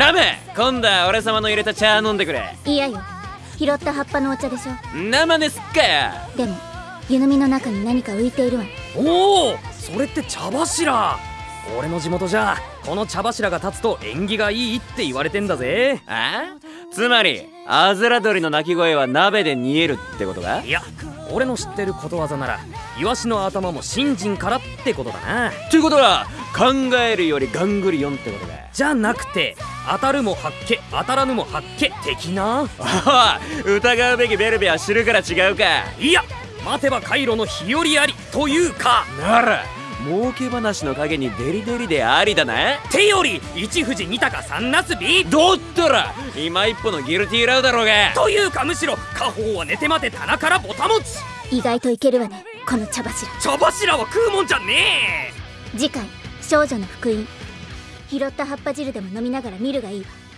ラメ今度は俺様の入れた茶飲んでくれ。いやよ拾った葉っぱのお茶でしょ。生ですっかよでも湯飲みの中に何か浮いているわ。ねおおそれって茶柱。俺の地元じゃこの茶柱が立つと縁起がいいって言われてんだぜ。あ？つまりアズラ鳥の鳴き声は鍋で煮えるってことか？いや俺の知ってることわざならイワシの頭も信心からってことだな。ということは考えるよりガングリオンってことか？じゃなくて当たるも発見当たらぬも発見的な。ああ疑うべきベルベは知るから違うか。いや待てばカイロの日和ありというか。なら儲け話の陰にデリデリでありだな。手より一富士二鷹三なすびどったら今一歩のギルティーラウだろうが。というかむしろ家宝は寝て待て棚からぼたもち。意外といけるわねこの茶柱。茶柱は食うもんじゃね次回少女の福音拾った葉っぱ汁でも飲みながら見るがいいわ。